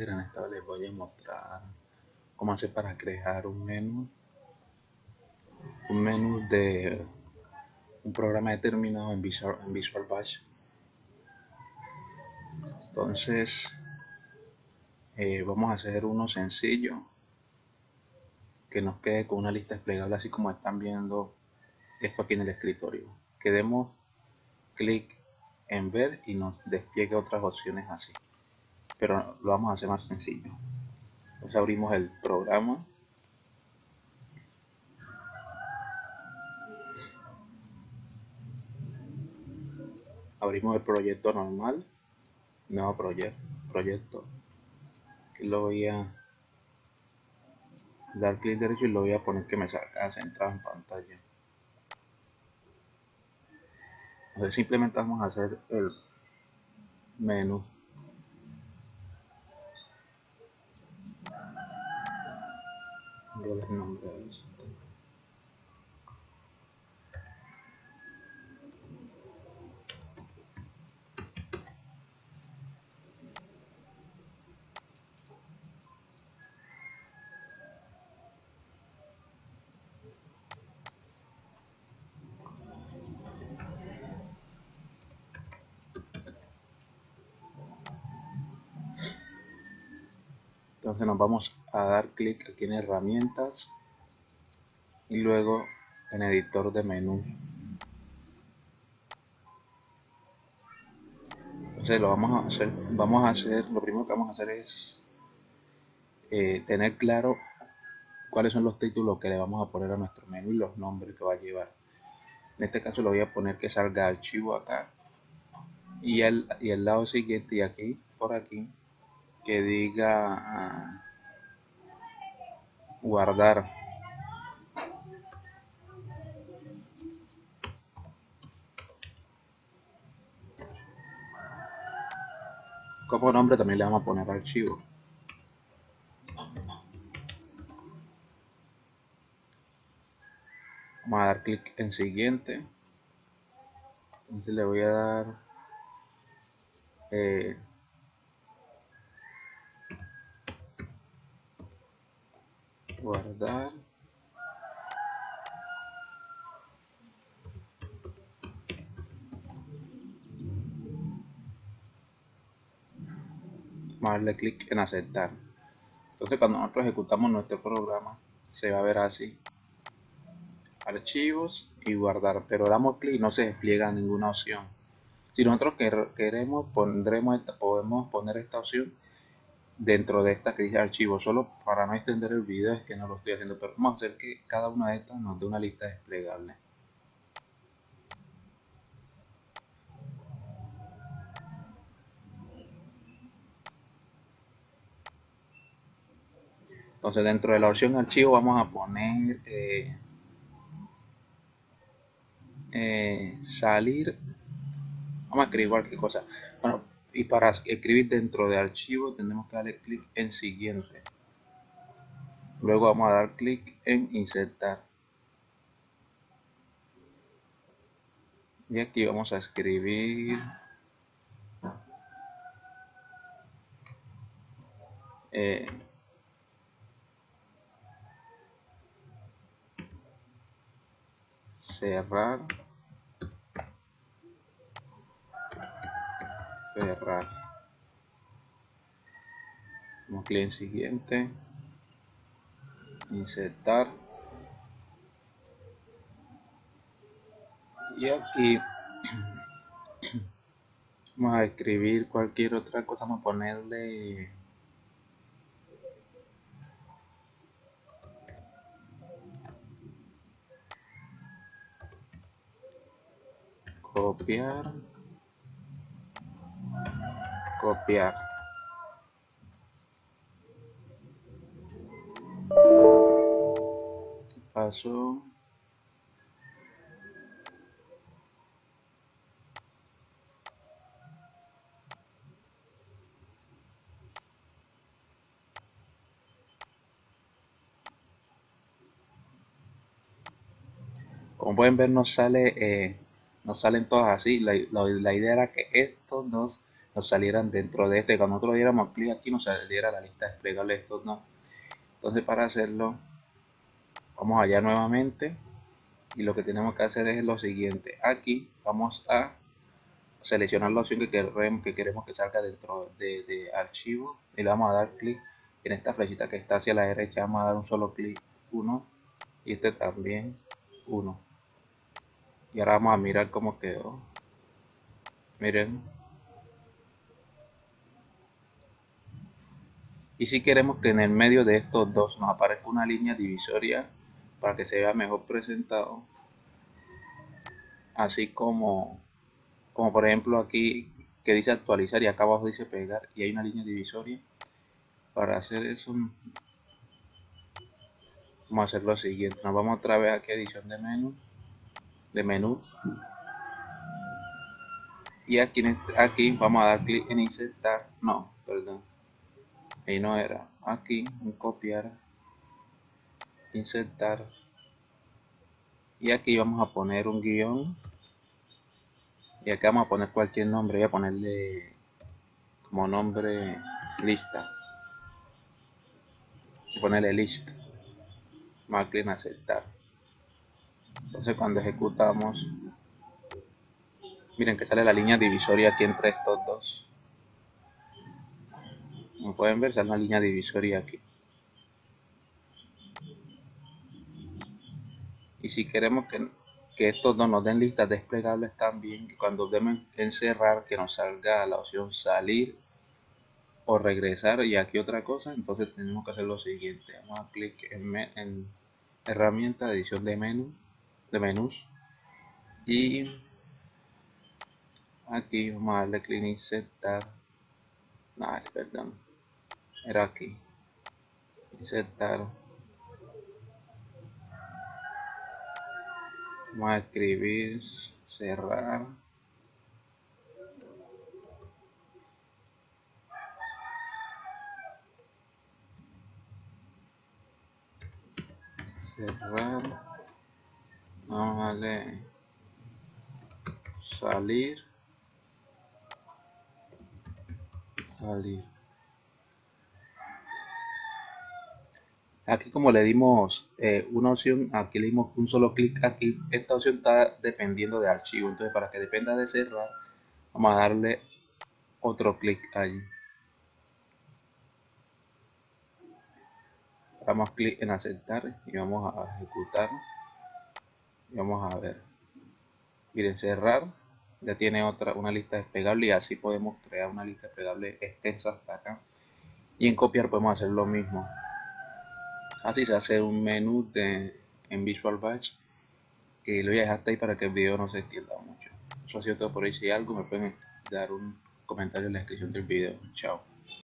En esta vez les voy a mostrar cómo hacer para crear un menú. Un menú de un programa determinado en Visual, en Visual Bash. Entonces, eh, vamos a hacer uno sencillo que nos quede con una lista desplegable así como están viendo esto aquí en el escritorio. Que demos clic en ver y nos despliegue otras opciones así pero lo vamos a hacer más sencillo. Entonces abrimos el programa. Abrimos el proyecto normal. Nuevo proyecto. Lo voy a dar clic derecho y lo voy a poner que me salga centrado en pantalla. Entonces simplemente vamos a hacer el menú entonces nos vamos a dar clic aquí en herramientas y luego en editor de menú. Entonces lo vamos a hacer vamos a hacer lo primero que vamos a hacer es eh, tener claro cuáles son los títulos que le vamos a poner a nuestro menú y los nombres que va a llevar. En este caso lo voy a poner que salga archivo acá y el, y el lado siguiente y aquí por aquí que diga ah, guardar. Como nombre también le vamos a poner archivo. Vamos a dar clic en siguiente. Entonces le voy a dar eh, guardar. Darle clic en aceptar. Entonces cuando nosotros ejecutamos nuestro programa se va a ver así. Archivos y guardar. Pero damos clic y no se despliega ninguna opción. Si nosotros queremos pondremos podemos poner esta opción dentro de esta que dice archivo solo para no extender el video es que no lo estoy haciendo pero vamos a hacer que cada una de estas nos dé una lista desplegable. Entonces dentro de la opción archivo vamos a poner eh, eh, salir. Vamos a escribir cualquier cosa. Bueno y para escribir dentro de archivo tenemos que darle clic en siguiente. Luego vamos a dar clic en insertar. Y aquí vamos a escribir eh, cerrar cerrar. Como clic siguiente. Insertar. Y aquí vamos a escribir cualquier otra cosa vamos a ponerle copiar copiar ¿Qué pasó? Como pueden ver nos sale, eh, nos salen todas así. La, la idea era que estos dos salieran dentro de este. Cuando nosotros diéramos clic aquí nos saliera la lista desplegable de estos no. Entonces para hacerlo, vamos allá nuevamente y lo que tenemos que hacer es lo siguiente. Aquí vamos a seleccionar la opción que queremos que, queremos que salga dentro de, archivo y le vamos a dar clic en esta flechita que está hacia la derecha. Vamos a dar un solo clic, uno y este también, uno. Y ahora vamos a mirar cómo quedó. Miren, y si queremos que en el medio de estos dos nos aparezca una línea divisoria para que se vea mejor presentado. Así como como por ejemplo aquí que dice actualizar y acá abajo dice pegar. Y hay una línea divisoria para hacer eso. Vamos a hacer lo siguiente. Nos vamos otra vez aquí a edición de menú. De menú. Y aquí, este, aquí vamos a dar clic en insertar. No perdón ahí no era. Aquí en copiar insertar. Y aquí vamos a poner un guion. Y acá vamos a poner cualquier nombre. Voy a ponerle como nombre lista. Y ponerle list. Más clic en aceptar. Entonces cuando ejecutamos miren que sale la línea divisoria aquí entre estos como pueden ver, sale una línea divisoria aquí. Y si queremos que, estos dos nos den listas desplegables también, que cuando debemos encerrar, que nos salga la opción salir o regresar y aquí otra cosa, entonces tenemos que hacer lo siguiente. Vamos a clic en, en herramienta edición de menú, de menús y aquí vamos a darle clic en insertar. Perdón era aquí insertar vamos a escribir cerrar. Cerrar. Vamos a darle salir. Salir Aquí como le dimos eh, una opción, aquí le dimos un solo clic aquí, esta opción está dependiendo de archivo, entonces para que dependa de cerrar, vamos a darle otro clic allí. Damos clic en aceptar y vamos a ejecutar. Y vamos a ver. Miren, cerrar. Ya tiene otra una lista desplegable y así podemos crear una lista desplegable extensa hasta acá. Y en copiar podemos hacer lo mismo así se hace un menú en Visual Batch que lo voy a dejar hasta ahí para que el video no se extienda mucho. Eso ha sido todo por hoy. Si hay algo me pueden dar un comentario en la descripción del video. Chao